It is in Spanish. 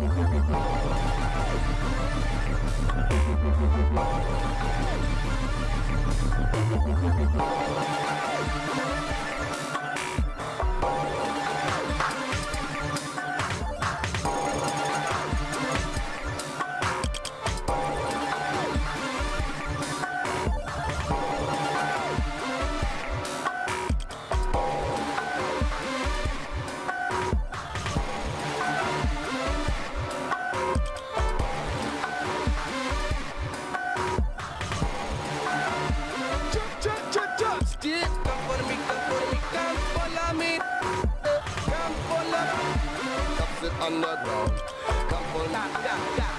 Thank underdog. Come on.